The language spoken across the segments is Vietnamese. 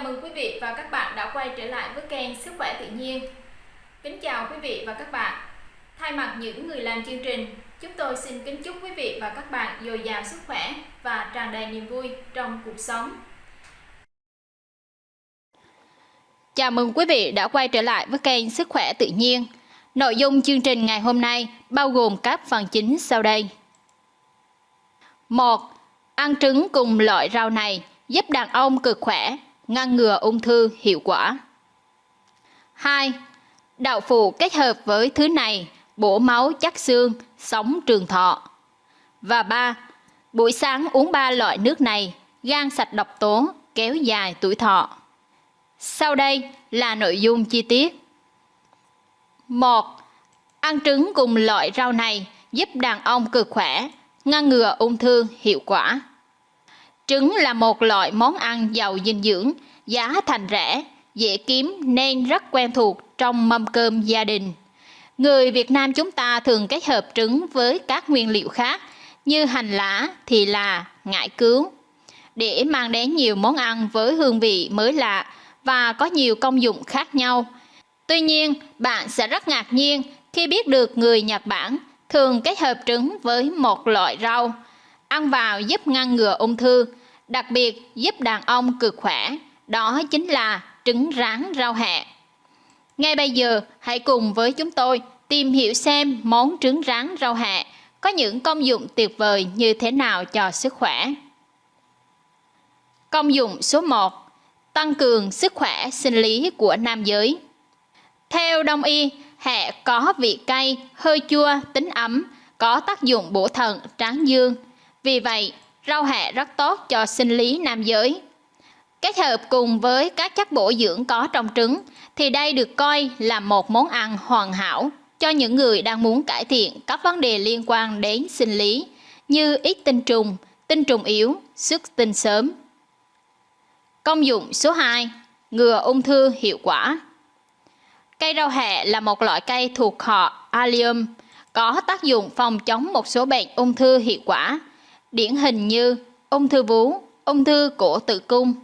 Chào mừng quý vị và các bạn đã quay trở lại với kênh Sức khỏe tự nhiên. Kính chào quý vị và các bạn. Thay mặt những người làm chương trình, chúng tôi xin kính chúc quý vị và các bạn dồi dào sức khỏe và tràn đầy niềm vui trong cuộc sống. Chào mừng quý vị đã quay trở lại với kênh Sức khỏe tự nhiên. Nội dung chương trình ngày hôm nay bao gồm các phần chính sau đây. 1. Ăn trứng cùng loại rau này giúp đàn ông cực khỏe, ngăn ngừa ung thư hiệu quả. 2. Đậu phụ kết hợp với thứ này bổ máu chắc xương, sống trường thọ. Và 3. Buổi sáng uống 3 loại nước này, gan sạch độc tố, kéo dài tuổi thọ. Sau đây là nội dung chi tiết. 1. Ăn trứng cùng loại rau này giúp đàn ông cực khỏe, ngăn ngừa ung thư hiệu quả. Trứng là một loại món ăn giàu dinh dưỡng, giá thành rẻ, dễ kiếm nên rất quen thuộc trong mâm cơm gia đình. Người Việt Nam chúng ta thường kết hợp trứng với các nguyên liệu khác như hành lá, thì là, ngải cứu để mang đến nhiều món ăn với hương vị mới lạ và có nhiều công dụng khác nhau. Tuy nhiên, bạn sẽ rất ngạc nhiên khi biết được người Nhật Bản thường kết hợp trứng với một loại rau. Ăn vào giúp ngăn ngừa ung thư, đặc biệt giúp đàn ông cực khỏe, đó chính là trứng rán rau hẹ. Ngay bây giờ, hãy cùng với chúng tôi tìm hiểu xem món trứng rán rau hẹ có những công dụng tuyệt vời như thế nào cho sức khỏe. Công dụng số 1. Tăng cường sức khỏe sinh lý của nam giới. Theo đông y, hẹ có vị cay, hơi chua, tính ấm, có tác dụng bổ thận, tráng dương. Vì vậy, rau hẹ rất tốt cho sinh lý nam giới. Kết hợp cùng với các chất bổ dưỡng có trong trứng thì đây được coi là một món ăn hoàn hảo cho những người đang muốn cải thiện các vấn đề liên quan đến sinh lý như ít tinh trùng, tinh trùng yếu, xuất tinh sớm. Công dụng số 2. Ngừa ung thư hiệu quả. Cây rau hẹ là một loại cây thuộc họ Allium, có tác dụng phòng chống một số bệnh ung thư hiệu quả, điển hình như ung thư vú, ung thư cổ tử cung.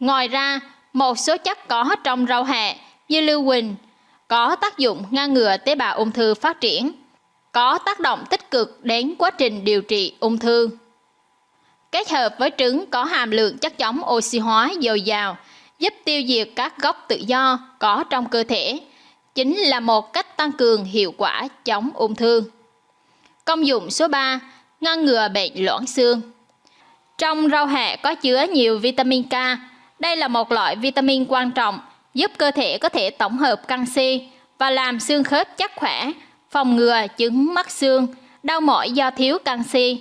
Ngoài ra, một số chất có trong rau hẹ như lưu huỳnh có tác dụng ngăn ngừa tế bào ung thư phát triển, có tác động tích cực đến quá trình điều trị ung thư. Kết hợp với trứng có hàm lượng chất chống oxy hóa dồi dào, giúp tiêu diệt các gốc tự do có trong cơ thể, chính là một cách tăng cường hiệu quả chống ung thư. Công dụng số 3. Ngăn ngừa bệnh loãng xương. Trong rau hẹ có chứa nhiều vitamin K. Đây là một loại vitamin quan trọng giúp cơ thể có thể tổng hợp canxi và làm xương khớp chắc khỏe, phòng ngừa chứng mắc xương, đau mỏi do thiếu canxi.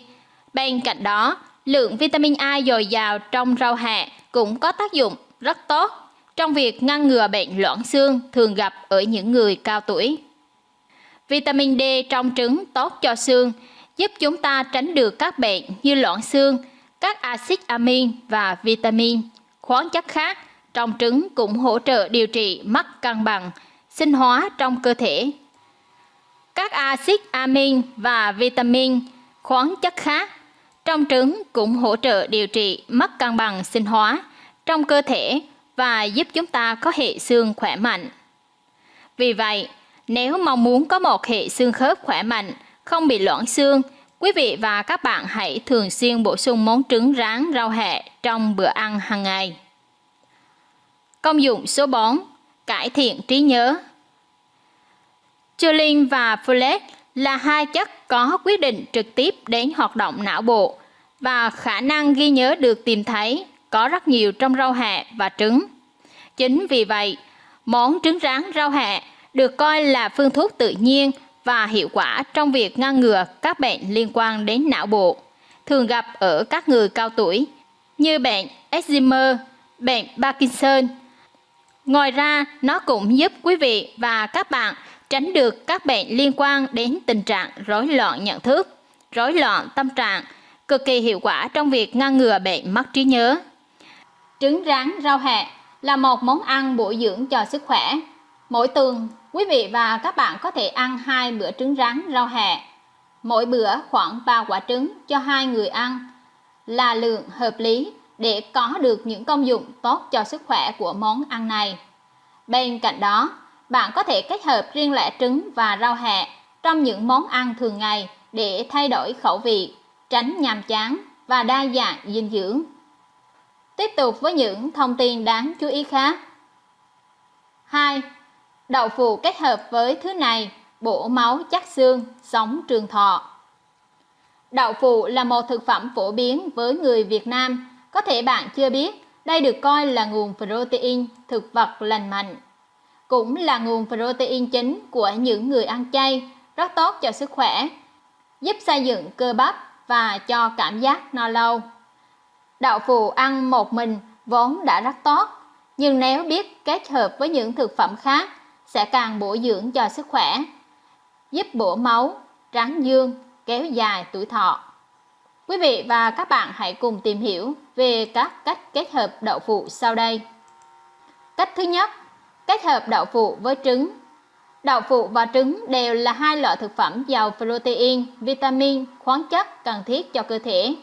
Bên cạnh đó, lượng vitamin A dồi dào trong rau hẹ cũng có tác dụng rất tốt trong việc ngăn ngừa bệnh loãng xương thường gặp ở những người cao tuổi. Vitamin D trong trứng tốt cho xương, giúp chúng ta tránh được các bệnh như loãng xương, các axit amin và vitamin, khoáng chất khác trong trứng cũng hỗ trợ điều trị mất cân bằng, sinh hóa trong cơ thể. Các axit amin và vitamin, khoáng chất khác trong trứng cũng hỗ trợ điều trị mất cân bằng sinh hóa trong cơ thể và giúp chúng ta có hệ xương khỏe mạnh. Vì vậy, nếu mong muốn có một hệ xương khớp khỏe mạnh, không bị loãng xương, quý vị và các bạn hãy thường xuyên bổ sung món trứng rán rau hẹ trong bữa ăn hàng ngày. Công dụng số 4. Cải thiện trí nhớ Choline và folate là hai chất có quyết định trực tiếp đến hoạt động não bộ và khả năng ghi nhớ được tìm thấy có rất nhiều trong rau hẹ và trứng. Chính vì vậy, món trứng rán rau hẹ được coi là phương thuốc tự nhiên và hiệu quả trong việc ngăn ngừa các bệnh liên quan đến não bộ, thường gặp ở các người cao tuổi như bệnh Alzheimer, bệnh Parkinson, Ngoài ra, nó cũng giúp quý vị và các bạn tránh được các bệnh liên quan đến tình trạng rối loạn nhận thức, rối loạn tâm trạng, cực kỳ hiệu quả trong việc ngăn ngừa bệnh mất trí nhớ. Trứng rán rau hẹ là một món ăn bổ dưỡng cho sức khỏe. Mỗi tuần, quý vị và các bạn có thể ăn hai bữa trứng rán rau hẹ. Mỗi bữa khoảng 3 quả trứng cho hai người ăn là lượng hợp lý để có được những công dụng tốt cho sức khỏe của món ăn này. Bên cạnh đó, bạn có thể kết hợp riêng lẻ trứng và rau hẹ trong những món ăn thường ngày để thay đổi khẩu vị, tránh nhàm chán và đa dạng dinh dưỡng. Tiếp tục với những thông tin đáng chú ý khác. 2. Đậu phụ kết hợp với thứ này bổ máu chắc xương, sống trường thọ. Đậu phụ là một thực phẩm phổ biến với người Việt Nam. Có thể bạn chưa biết, đây được coi là nguồn protein thực vật lành mạnh. Cũng là nguồn protein chính của những người ăn chay, rất tốt cho sức khỏe, giúp xây dựng cơ bắp và cho cảm giác no lâu. Đậu phụ ăn một mình vốn đã rất tốt, nhưng nếu biết kết hợp với những thực phẩm khác sẽ càng bổ dưỡng cho sức khỏe, giúp bổ máu, tráng dương, kéo dài tuổi thọ. Quý vị và các bạn hãy cùng tìm hiểu về các cách kết hợp đậu phụ sau đây. Cách thứ nhất, kết hợp đậu phụ với trứng. Đậu phụ và trứng đều là hai loại thực phẩm giàu protein, vitamin, khoáng chất cần thiết cho cơ thể.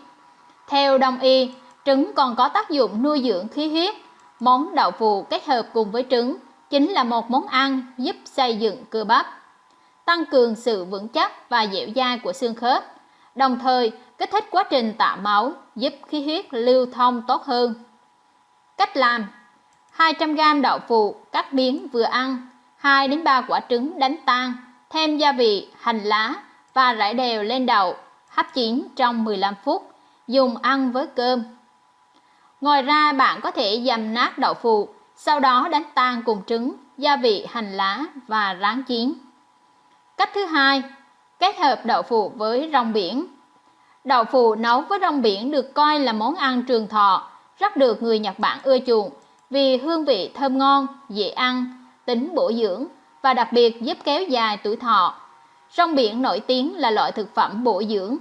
Theo đông y, trứng còn có tác dụng nuôi dưỡng khí huyết. Món đậu phụ kết hợp cùng với trứng chính là một món ăn giúp xây dựng cơ bắp, tăng cường sự vững chắc và dẻo dai của xương khớp, đồng thời kích thích quá trình tạo máu, giúp khí huyết lưu thông tốt hơn. Cách làm 200g đậu phụ cắt miếng vừa ăn, 2 đến 3 quả trứng đánh tan, thêm gia vị, hành lá và rải đều lên đậu, hấp chín trong 15 phút, dùng ăn với cơm. Ngoài ra bạn có thể dầm nát đậu phụ, sau đó đánh tan cùng trứng, gia vị, hành lá và rán chín. Cách thứ hai, kết hợp đậu phụ với rong biển. Đậu phụ nấu với rong biển được coi là món ăn trường thọ, rất được người Nhật Bản ưa chuộng vì hương vị thơm ngon, dễ ăn, tính bổ dưỡng và đặc biệt giúp kéo dài tuổi thọ. Rong biển nổi tiếng là loại thực phẩm bổ dưỡng.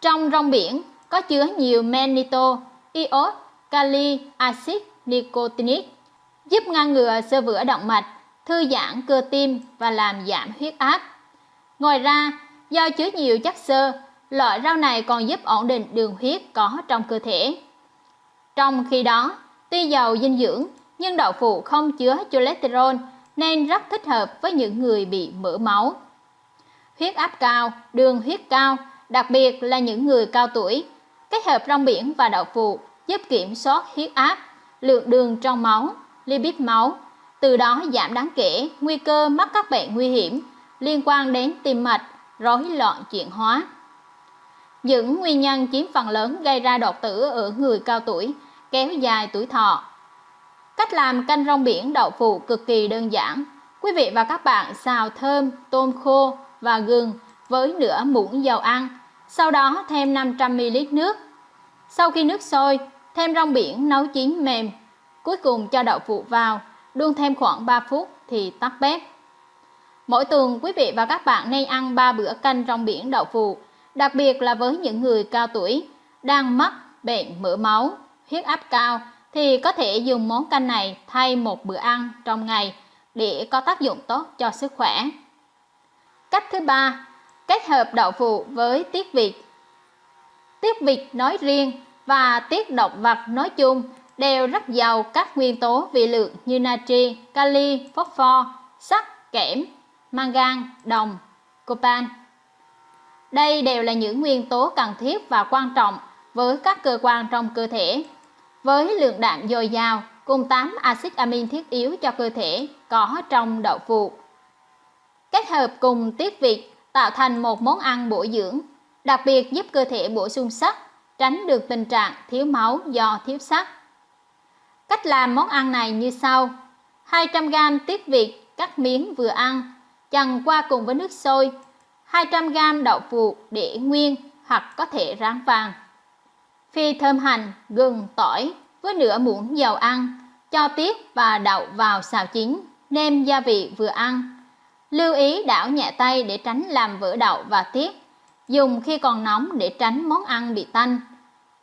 Trong rong biển có chứa nhiều menito, iốt, kali, axit nicotinic, giúp ngăn ngừa sơ vữa động mạch, thư giãn cơ tim và làm giảm huyết áp. Ngoài ra, do chứa nhiều chất xơ, loại rau này còn giúp ổn định đường huyết có trong cơ thể. Trong khi đó, tuy giàu dinh dưỡng nhưng đậu phụ không chứa cholesterol nên rất thích hợp với những người bị mỡ máu. Huyết áp cao, đường huyết cao, đặc biệt là những người cao tuổi, kết hợp rong biển và đậu phụ giúp kiểm soát huyết áp, lượng đường trong máu, lipid máu, từ đó giảm đáng kể nguy cơ mắc các bệnh nguy hiểm liên quan đến tim mạch, rối loạn chuyển hóa. Những nguyên nhân chiếm phần lớn gây ra đột tử ở người cao tuổi, kéo dài tuổi thọ. Cách làm canh rong biển đậu phụ cực kỳ đơn giản. Quý vị và các bạn xào thơm, tôm khô và gừng với nửa muỗng dầu ăn, sau đó thêm 500ml nước. Sau khi nước sôi, thêm rong biển nấu chín mềm. Cuối cùng cho đậu phụ vào, đun thêm khoảng 3 phút thì tắt bếp. Mỗi tuần quý vị và các bạn nên ăn 3 bữa canh rong biển đậu phụ, đặc biệt là với những người cao tuổi đang mắc bệnh mỡ máu, huyết áp cao thì có thể dùng món canh này thay một bữa ăn trong ngày để có tác dụng tốt cho sức khỏe. Cách thứ ba, kết hợp đậu phụ với tiết vịt. Tiết vịt nói riêng và tiết động vật nói chung đều rất giàu các nguyên tố vi lượng như natri, kali, phosphor, sắt, kẽm, mangan, đồng, copan. Đây đều là những nguyên tố cần thiết và quan trọng với các cơ quan trong cơ thể. Với lượng đạm dồi dào cùng 8 axit amin thiết yếu cho cơ thể có trong đậu phụ. Kết hợp cùng tiết vịt tạo thành một món ăn bổ dưỡng, đặc biệt giúp cơ thể bổ sung sắt, tránh được tình trạng thiếu máu do thiếu sắt. Cách làm món ăn này như sau. 200g tiết việt cắt miếng vừa ăn, chần qua cùng với nước sôi. 200g đậu phụ để nguyên hoặc có thể rán vàng. Phi thơm hành, gừng, tỏi với nửa muỗng dầu ăn, cho tiết và đậu vào xào chín, nêm gia vị vừa ăn. Lưu ý đảo nhẹ tay để tránh làm vỡ đậu và tiết. Dùng khi còn nóng để tránh món ăn bị tanh.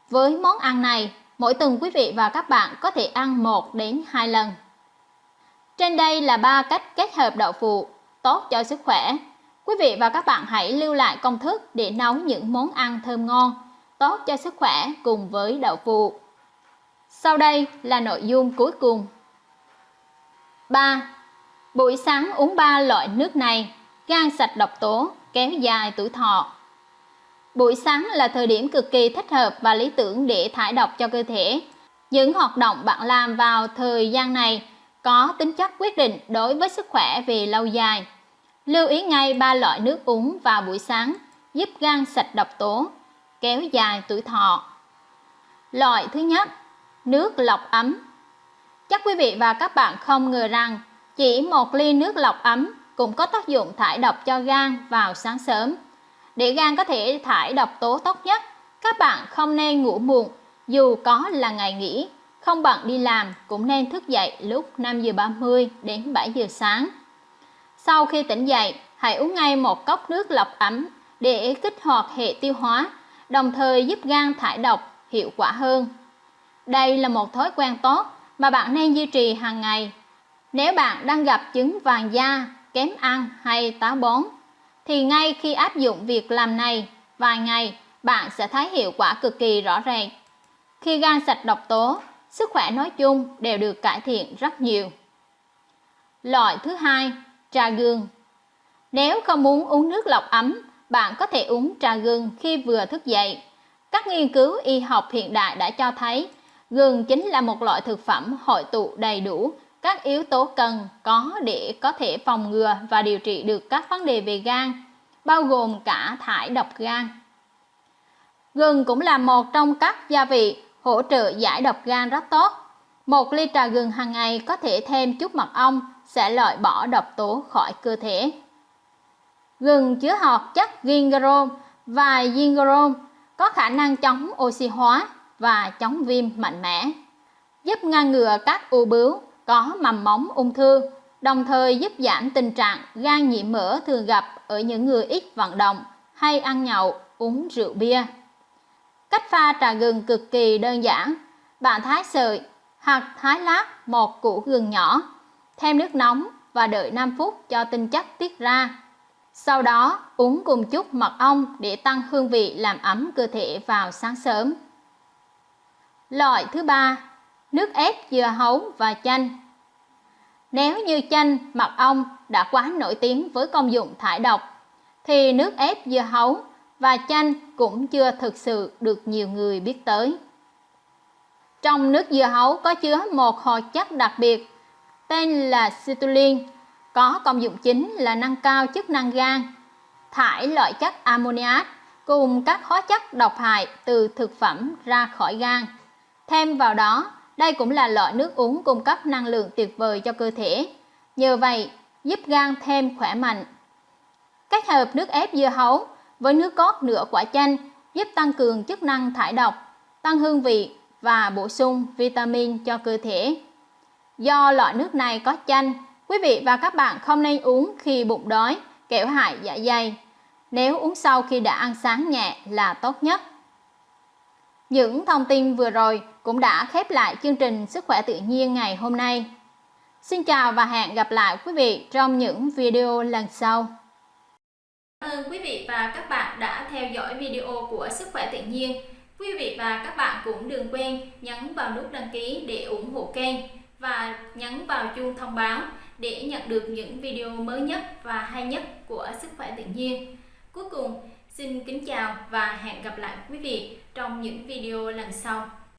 Với món ăn này, mỗi tuần quý vị và các bạn có thể ăn 1 đến 2 lần. Trên đây là ba cách kết hợp đậu phụ tốt cho sức khỏe. Quý vị và các bạn hãy lưu lại công thức để nấu những món ăn thơm ngon, tốt cho sức khỏe cùng với đậu phụ. Sau đây là nội dung cuối cùng. 3. Buổi sáng uống 3 loại nước này, gan sạch độc tố, kéo dài tuổi thọ. Buổi sáng là thời điểm cực kỳ thích hợp và lý tưởng để thải độc cho cơ thể. Những hoạt động bạn làm vào thời gian này có tính chất quyết định đối với sức khỏe về lâu dài. Lưu ý ngay ba loại nước uống vào buổi sáng giúp gan sạch độc tố, kéo dài tuổi thọ. Loại thứ nhất, nước lọc ấm. Chắc quý vị và các bạn không ngờ rằng chỉ một ly nước lọc ấm cũng có tác dụng thải độc cho gan vào sáng sớm. Để gan có thể thải độc tố tốt nhất, các bạn không nên ngủ muộn dù có là ngày nghỉ, không bận đi làm cũng nên thức dậy lúc 5 giờ 30 đến 7 giờ sáng. Sau khi tỉnh dậy, hãy uống ngay một cốc nước lọc ấm để kích hoạt hệ tiêu hóa, đồng thời giúp gan thải độc hiệu quả hơn. Đây là một thói quen tốt mà bạn nên duy trì hàng ngày. Nếu bạn đang gặp chứng vàng da, kém ăn hay táo bón, thì ngay khi áp dụng việc làm này vài ngày, bạn sẽ thấy hiệu quả cực kỳ rõ rệt. Khi gan sạch độc tố, sức khỏe nói chung đều được cải thiện rất nhiều. Loại thứ hai, trà gừng. Nếu không muốn uống nước lọc ấm, bạn có thể uống trà gừng khi vừa thức dậy. Các nghiên cứu y học hiện đại đã cho thấy gừng chính là một loại thực phẩm hội tụ đầy đủ các yếu tố cần có để có thể phòng ngừa và điều trị được các vấn đề về gan, bao gồm cả thải độc gan. Gừng cũng là một trong các gia vị hỗ trợ giải độc gan rất tốt. Một ly trà gừng hàng ngày có thể thêm chút mật ong sẽ loại bỏ độc tố khỏi cơ thể. Gừng chứa hoạt chất gingerol và gingerol có khả năng chống oxy hóa và chống viêm mạnh mẽ, giúp ngăn ngừa các u bướu có mầm móng ung thư, đồng thời giúp giảm tình trạng gan nhiễm mỡ thường gặp ở những người ít vận động hay ăn nhậu, uống rượu bia. Cách pha trà gừng cực kỳ đơn giản. Bạn thái sợi hoặc thái lát một củ gừng nhỏ, thêm nước nóng và đợi 5 phút cho tinh chất tiết ra. Sau đó uống cùng chút mật ong để tăng hương vị làm ấm cơ thể vào sáng sớm. Loại thứ ba, nước ép dưa hấu và chanh. Nếu như chanh, mật ong đã quá nổi tiếng với công dụng thải độc, thì nước ép dưa hấu và chanh cũng chưa thực sự được nhiều người biết tới. Trong nước dưa hấu có chứa một hoạt chất đặc biệt tên là citrulline, có công dụng chính là nâng cao chức năng gan, thải loại chất ammoniac cùng các hóa chất độc hại từ thực phẩm ra khỏi gan. Thêm vào đó, đây cũng là loại nước uống cung cấp năng lượng tuyệt vời cho cơ thể. Nhờ vậy, giúp gan thêm khỏe mạnh. Kết hợp nước ép dưa hấu với nước cốt nửa quả chanh giúp tăng cường chức năng thải độc, tăng hương vị và bổ sung vitamin cho cơ thể. Do loại nước này có chanh, quý vị và các bạn không nên uống khi bụng đói, kẻo hại dạ dày. Nếu uống sau khi đã ăn sáng nhẹ là tốt nhất. Những thông tin vừa rồi cũng đã khép lại chương trình Sức khỏe tự nhiên ngày hôm nay. Xin chào và hẹn gặp lại quý vị trong những video lần sau. Cảm ơn quý vị và các bạn đã theo dõi video của Sức khỏe tự nhiên. Quý vị và các bạn cũng đừng quên nhấn vào nút đăng ký để ủng hộ kênh và nhấn vào chuông thông báo để nhận được những video mới nhất và hay nhất của Sức khỏe tự nhiên. Cuối cùng, xin kính chào và hẹn gặp lại quý vị trong những video lần sau.